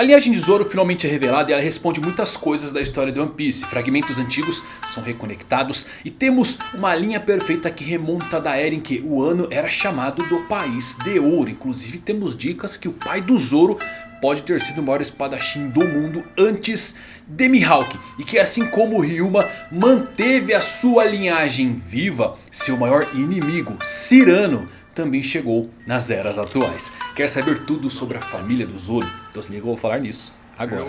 A linhagem de Zoro finalmente é revelada e ela responde muitas coisas da história de One Piece. Fragmentos antigos são reconectados e temos uma linha perfeita que remonta da era em que o ano era chamado do País de Ouro. Inclusive temos dicas que o pai do Zoro pode ter sido o maior espadachim do mundo antes de Mihawk. E que assim como Ryuma manteve a sua linhagem viva, seu maior inimigo, Cyrano, também chegou nas eras atuais. Quer saber tudo sobre a família do Zoro? Então se liga, eu vou falar nisso agora.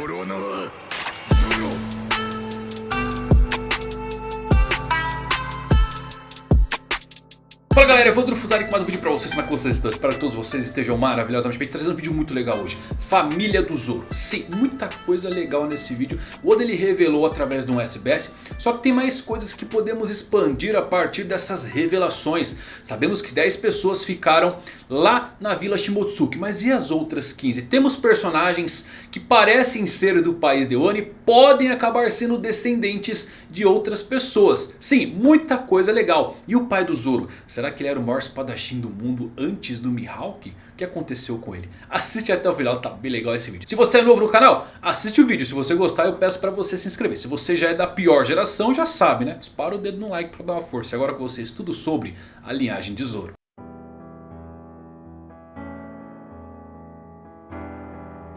Fala galera, eu vou Drufuzari com mais um vídeo pra vocês, como é que vocês estão? Espero que todos vocês estejam maravilhosamente bem, trazendo um vídeo muito legal hoje. Família do Zoro, sim, muita coisa legal nesse vídeo. O Oda ele revelou através de um SBS Só que tem mais coisas que podemos expandir a partir dessas revelações. Sabemos que 10 pessoas ficaram lá na Vila Shimotsuki. Mas e as outras 15? Temos personagens que parecem ser do país de E podem acabar sendo descendentes de outras pessoas. Sim, muita coisa legal. E o pai do Zoro? Será que ele era o maior espadachim do mundo antes do Mihawk? O que aconteceu com ele? Assiste até o final, tá bem legal esse vídeo. Se você é novo no canal, assiste o vídeo. Se você gostar, eu peço pra você se inscrever. Se você já é da pior geração, já sabe, né? Dispara o dedo no like pra dar uma força. Agora com vocês, tudo sobre a linhagem de Zoro.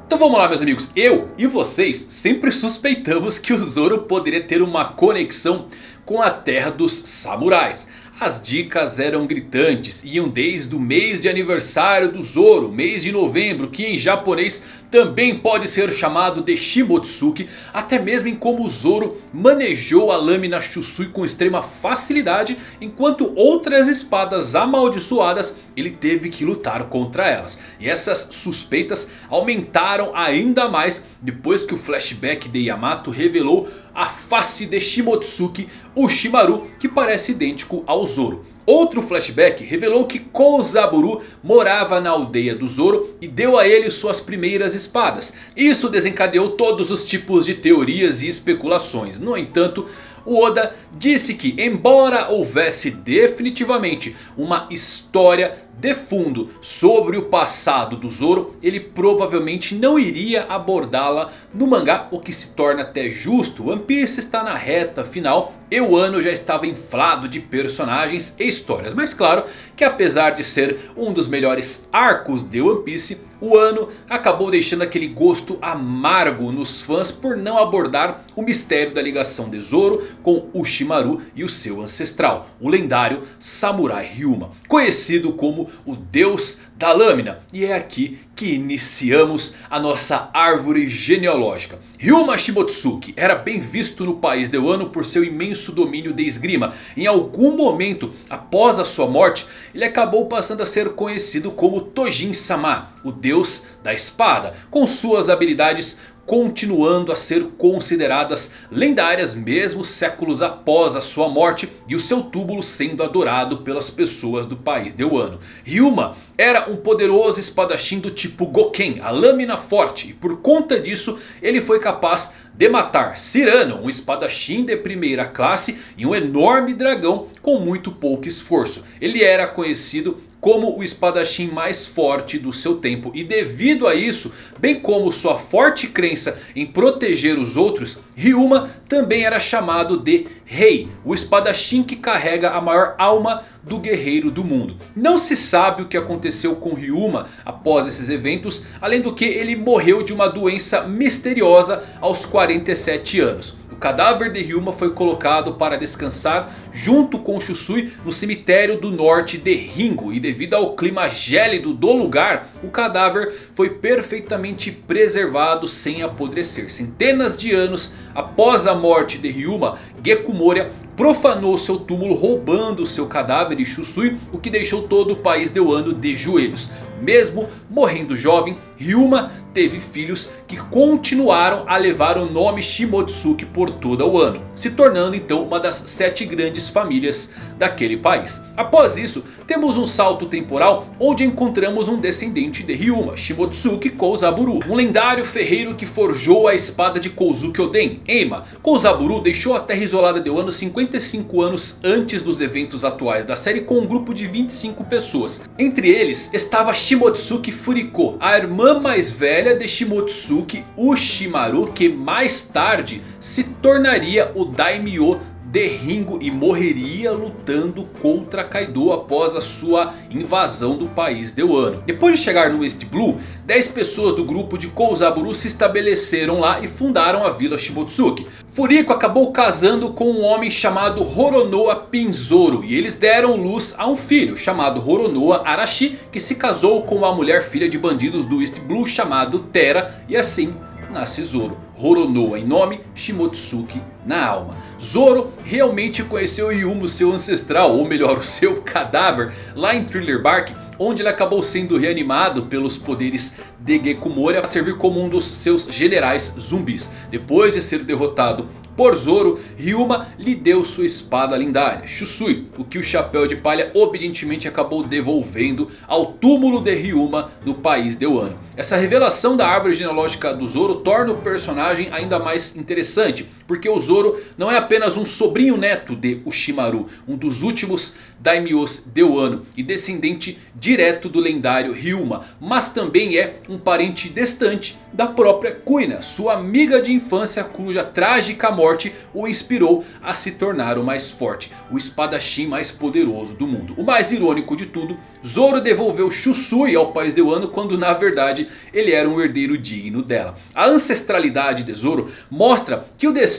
Então vamos lá meus amigos, eu e vocês sempre suspeitamos que o Zoro poderia ter uma conexão com a terra dos samurais. As dicas eram gritantes, iam desde o mês de aniversário do Zoro, mês de novembro, que em japonês também pode ser chamado de Shimotsuki, até mesmo em como o Zoro manejou a lâmina Shusui com extrema facilidade, enquanto outras espadas amaldiçoadas ele teve que lutar contra elas. E essas suspeitas aumentaram ainda mais depois que o flashback de Yamato revelou a face de Shimotsuki, o Shimaru, que parece idêntico ao Zoro. Outro flashback revelou que Kouzaburu morava na aldeia do Zoro e deu a ele suas primeiras espadas. Isso desencadeou todos os tipos de teorias e especulações. No entanto, o Oda disse que embora houvesse definitivamente uma história de fundo sobre o passado do Zoro, ele provavelmente não iria abordá-la no mangá, o que se torna até justo. One Piece está na reta final e o ano já estava inflado de personagens e histórias. Mas claro que apesar de ser um dos melhores arcos de One Piece, o ano acabou deixando aquele gosto amargo nos fãs por não abordar o mistério da ligação de Zoro com Ushimaru e o seu ancestral, o lendário Samurai Ryuma, conhecido como o Deus da Lâmina. E é aqui que iniciamos a nossa árvore genealógica. Ryuma Shimotsuki era bem visto no país de Wano por seu imenso domínio de esgrima. Em algum momento após a sua morte, ele acabou passando a ser conhecido como Tojin-sama, o deus da espada. Com suas habilidades continuando a ser consideradas lendárias mesmo séculos após a sua morte e o seu túmulo sendo adorado pelas pessoas do país de Wano. Ryuma era um poderoso espadachim do tipo Goken, a lâmina forte, e por conta disso ele foi capaz de matar Cyrano, um espadachim de primeira classe e um enorme dragão com muito pouco esforço. Ele era conhecido como o espadachim mais forte do seu tempo. E devido a isso, bem como sua forte crença em proteger os outros, Ryuma também era chamado de Rei, o espadachim que carrega a maior alma do guerreiro do mundo. Não se sabe o que aconteceu com Ryuma após esses eventos, além do que ele morreu de uma doença misteriosa aos 47 anos. O cadáver de Ryuma foi colocado para descansar junto com Shusui no cemitério do norte de Ringo. E devido ao clima gélido do lugar, o cadáver foi perfeitamente preservado sem apodrecer. Centenas de anos após a morte de Ryuma, Geku Moria profanou seu túmulo roubando seu cadáver e Shusui, o que deixou todo o país de Wano de joelhos. Mesmo morrendo jovem, Ryuma teve filhos que continuaram a levar o nome Shimotsuki por todo o ano. Se tornando então uma das sete grandes famílias daquele país. Após isso temos um salto temporal onde encontramos um descendente de Ryuma, Shimotsuki Kouzaburu. Um lendário ferreiro que forjou a espada de Kouzuki Oden, Eima. Kouzaburu deixou a terra isolada de Wano 55 anos antes dos eventos atuais da série com um grupo de 25 pessoas. Entre eles estava Shimotsuki Shimotsuki Furiko, a irmã mais velha de Shimotsuki Ushimaru que mais tarde se tornaria o Daimyo de Ringo e morreria lutando contra Kaido após a sua invasão do país de Wano. Depois de chegar no East Blue, 10 pessoas do grupo de Kouzaburu se estabeleceram lá e fundaram a vila Shimotsuki. Furiko acabou casando com um homem chamado Horonoa Pinzoro e eles deram luz a um filho chamado Horonoa Arashi que se casou com uma mulher filha de bandidos do East Blue chamado Tera e assim nasce Zoro. Horonoa em nome, Shimotsuki na alma. Zoro realmente conheceu Yumo, seu ancestral, ou melhor, o seu cadáver, lá em Thriller Bark. Onde ele acabou sendo reanimado pelos poderes de Gekumori para servir como um dos seus generais zumbis. Depois de ser derrotado por Zoro, Ryuma lhe deu sua espada lendária, Shusui, o que o Chapéu de Palha obedientemente acabou devolvendo ao túmulo de Ryuma no país de Wano. Essa revelação da árvore genealógica do Zoro torna o personagem ainda mais interessante, porque o Zoro não é apenas um sobrinho neto de Ushimaru, um dos últimos daimyos de Wano e descendente direto do lendário Ryuma, mas também é um parente distante da própria Kuina, sua amiga de infância cuja trágica morte o inspirou a se tornar o mais forte, o espadachim mais poderoso do mundo. O mais irônico de tudo, Zoro devolveu Shusui ao país de Wano quando na verdade ele era um herdeiro digno dela. A ancestralidade de Zoro mostra que o destino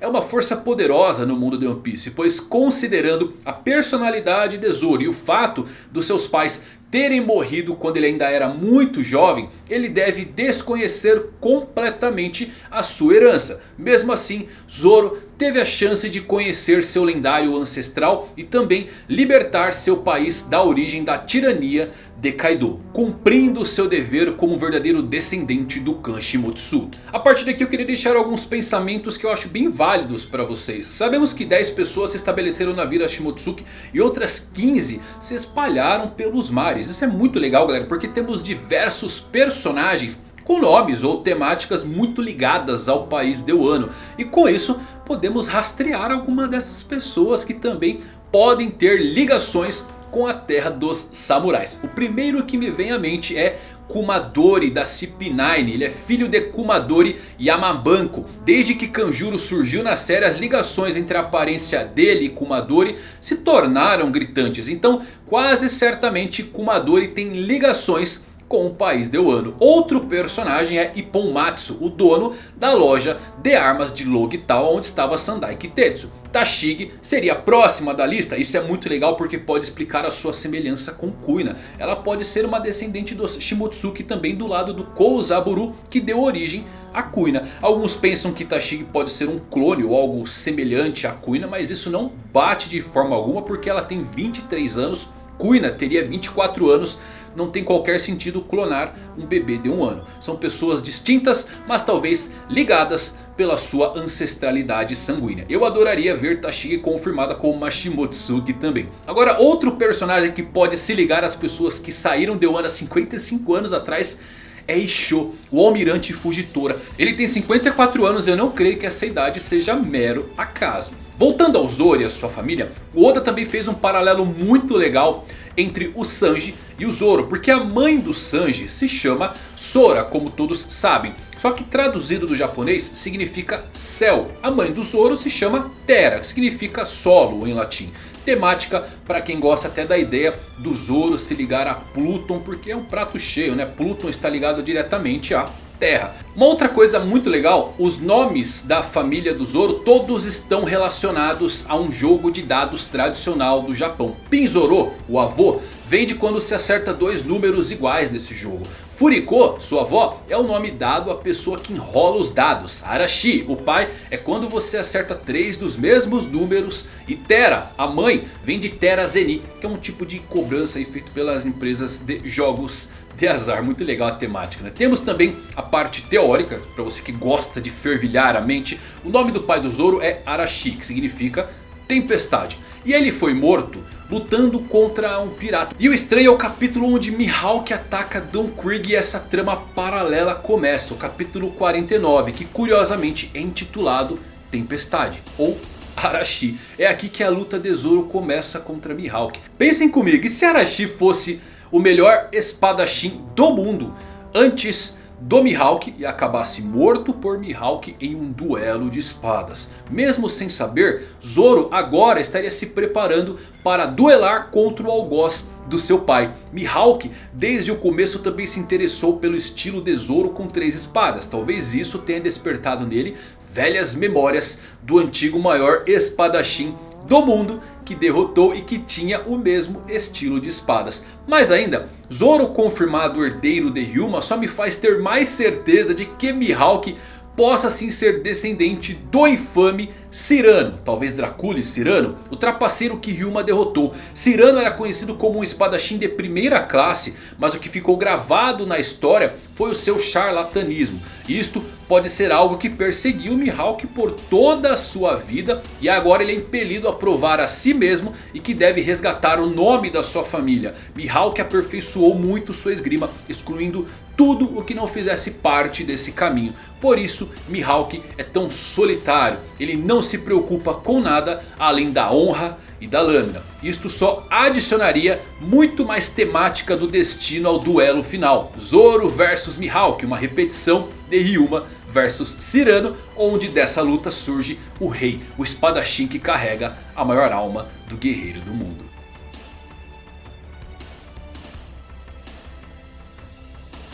é uma força poderosa no mundo de One Piece, pois considerando a personalidade de Zoro e o fato dos seus pais terem morrido quando ele ainda era muito jovem, ele deve desconhecer completamente a sua herança. Mesmo assim, Zoro teve a chance de conhecer seu lendário ancestral e também libertar seu país da origem da tirania de Kaido, cumprindo seu dever como verdadeiro descendente do clã Shimotsu. A partir daqui eu queria deixar alguns pensamentos que eu acho bem válidos para vocês. Sabemos que 10 pessoas se estabeleceram na vila Shimotsuki e outras 15 se espalharam pelos mares. Isso é muito legal galera, porque temos diversos personagens com nomes ou temáticas muito ligadas ao país de Wano. E com isso podemos rastrear alguma dessas pessoas que também podem ter ligações com a terra dos samurais. O primeiro que me vem à mente é Kumadori da CP9. Ele é filho de Kumadori Yamabanko. Desde que Kanjuro surgiu na série, as ligações entre a aparência dele e Kumadori se tornaram gritantes. Então quase certamente Kumadori tem ligações com o país de Wano. Outro personagem é Ippon Matsu, o dono da loja de armas de Logital onde estava Sandai Kitetsu. Tashigi seria próxima da lista. Isso é muito legal porque pode explicar a sua semelhança com Kuina. Ela pode ser uma descendente dos Shimotsuki também do lado do Kouzaburu que deu origem a Kuina. Alguns pensam que Tashigi pode ser um clone ou algo semelhante a Kuina. Mas isso não bate de forma alguma porque ela tem 23 anos. Kuina teria 24 anos não tem qualquer sentido clonar um bebê de um ano. São pessoas distintas, mas talvez ligadas pela sua ancestralidade sanguínea. Eu adoraria ver Tashigi confirmada como Mashimotsuki também. Agora outro personagem que pode se ligar às pessoas que saíram de Wano há 55 anos atrás é Isho, o almirante Fugitora. Ele tem 54 anos e eu não creio que essa idade seja mero acaso. Voltando ao Zoro e a sua família, o Oda também fez um paralelo muito legal entre o Sanji e o Zoro. Porque a mãe do Sanji se chama Sora, como todos sabem. Só que traduzido do japonês significa céu. A mãe do Zoro se chama Terra, que significa solo em latim. Temática para quem gosta até da ideia do Zoro se ligar a Pluton, porque é um prato cheio, né? Pluton está ligado diretamente a Terra. Uma outra coisa muito legal, os nomes da família do Zoro todos estão relacionados a um jogo de dados tradicional do Japão. Pinzoro, o avô, vem de quando se acerta dois números iguais nesse jogo. Furiko, sua avó, é o nome dado à pessoa que enrola os dados. Arashi, o pai, é quando você acerta três dos mesmos números. E Tera, a mãe, vem de Tera Zeni, que é um tipo de cobrança feito pelas empresas de jogos de azar, muito legal a temática. Né? Temos também a parte teórica, para você que gosta de fervilhar a mente. O nome do pai do Zoro é Arashi, que significa tempestade. E ele foi morto lutando contra um pirata. E o estranho é o capítulo onde Mihawk ataca Don Krieg e essa trama paralela começa. O capítulo 49, que curiosamente é intitulado Tempestade. Ou Arashi. É aqui que a luta de Zoro começa contra Mihawk. Pensem comigo, e se Arashi fosse o melhor espadachim do mundo. Antes do Mihawk e acabasse morto por Mihawk em um duelo de espadas. Mesmo sem saber, Zoro agora estaria se preparando para duelar contra o algoz do seu pai. Mihawk desde o começo também se interessou pelo estilo de Zoro com três espadas. Talvez isso tenha despertado nele velhas memórias do antigo maior espadachim do mundo que derrotou e que tinha o mesmo estilo de espadas. Mais ainda, Zoro confirmado herdeiro de Ryuma só me faz ter mais certeza de que Mihawk possa sim ser descendente do infame Cyrano, talvez Dracule Cyrano, o trapaceiro que Ryuma derrotou. Cyrano era conhecido como um espadachim de primeira classe, mas o que ficou gravado na história foi o seu charlatanismo. Isto pode ser algo que perseguiu Mihawk por toda a sua vida e agora ele é impelido a provar a si mesmo e que deve resgatar o nome da sua família. Mihawk aperfeiçoou muito sua esgrima, excluindo tudo o que não fizesse parte desse caminho. Por isso Mihawk é tão solitário, ele não se preocupa com nada além da honra e da lâmina. Isto só adicionaria muito mais temática do destino ao duelo final. Zoro versus Mihawk, uma repetição de Ryuma versus Cyrano, onde dessa luta surge o rei, o espadachim que carrega a maior alma do guerreiro do mundo.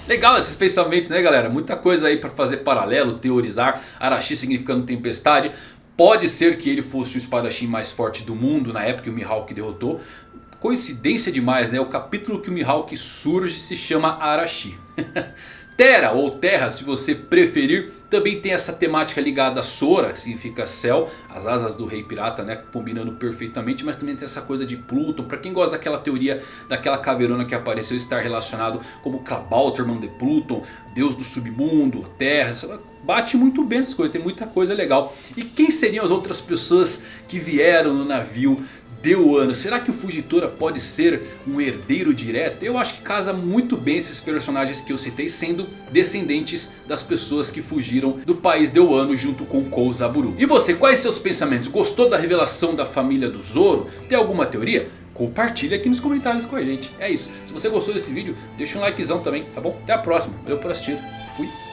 Legal esses pensamentos né galera, muita coisa aí para fazer paralelo, teorizar, Arashi significando tempestade. Pode ser que ele fosse o espadachim mais forte do mundo na época que o Mihawk derrotou. Coincidência demais né, o capítulo que o Mihawk surge se chama Arashi. Terra ou Terra se você preferir. Também tem essa temática ligada a Sora, que significa céu. As asas do rei pirata né, combinando perfeitamente. Mas também tem essa coisa de Pluton. Para quem gosta daquela teoria daquela caveirona que apareceu estar relacionado como Klabauterman de Pluton. Deus do submundo, Terra. Bate muito bem essas coisas, tem muita coisa legal. E quem seriam as outras pessoas que vieram no navio deu ano. Será que o Fugitora pode ser um herdeiro direto? Eu acho que casa muito bem esses personagens que eu citei sendo descendentes das pessoas que fugiram do país de Wano junto com Kou Zaburu. E você, quais seus pensamentos? Gostou da revelação da família do Zoro? Tem alguma teoria? Compartilha aqui nos comentários com a gente. É isso. Se você gostou desse vídeo, deixa um likezão também, tá bom? Até a próxima. Valeu por assistir. Fui.